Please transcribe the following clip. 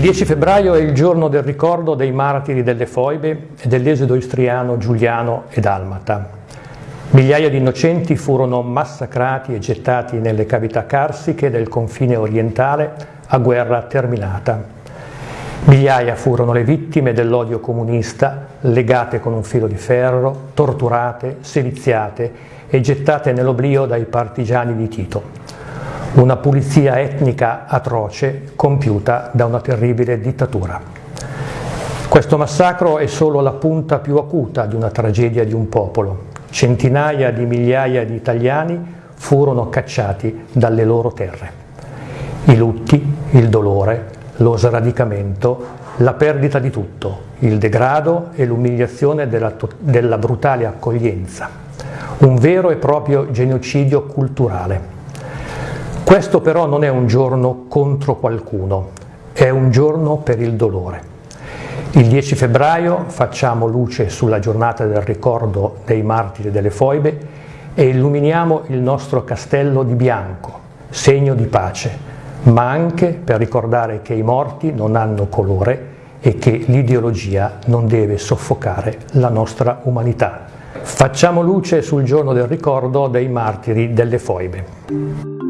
10 febbraio è il giorno del ricordo dei martiri delle foibe e dell'esodo istriano, giuliano e dalmata. Migliaia di innocenti furono massacrati e gettati nelle cavità carsiche del confine orientale a guerra terminata. Migliaia furono le vittime dell'odio comunista, legate con un filo di ferro, torturate, seviziate e gettate nell'oblio dai partigiani di Tito una pulizia etnica atroce compiuta da una terribile dittatura. Questo massacro è solo la punta più acuta di una tragedia di un popolo. Centinaia di migliaia di italiani furono cacciati dalle loro terre. I lutti, il dolore, lo sradicamento, la perdita di tutto, il degrado e l'umiliazione della, della brutale accoglienza. Un vero e proprio genocidio culturale questo però non è un giorno contro qualcuno, è un giorno per il dolore. Il 10 febbraio facciamo luce sulla giornata del ricordo dei martiri delle foibe e illuminiamo il nostro castello di bianco, segno di pace, ma anche per ricordare che i morti non hanno colore e che l'ideologia non deve soffocare la nostra umanità. Facciamo luce sul giorno del ricordo dei martiri delle foibe.